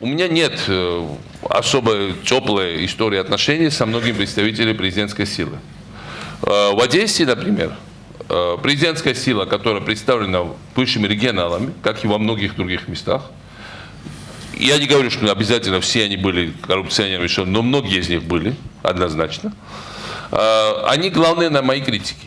У меня нет э, особо теплой истории отношений со многими представителями президентской силы. Э, в Одессе, например, э, президентская сила, которая представлена бывшими регионалами, как и во многих других местах, я не говорю, что обязательно все они были коррупционерами, но многие из них были, однозначно. Они главные на моей критике.